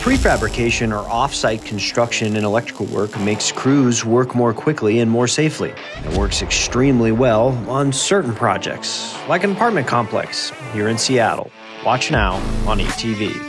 Prefabrication or off-site construction in electrical work makes crews work more quickly and more safely. It works extremely well on certain projects, like an apartment complex here in Seattle. Watch now on ETV.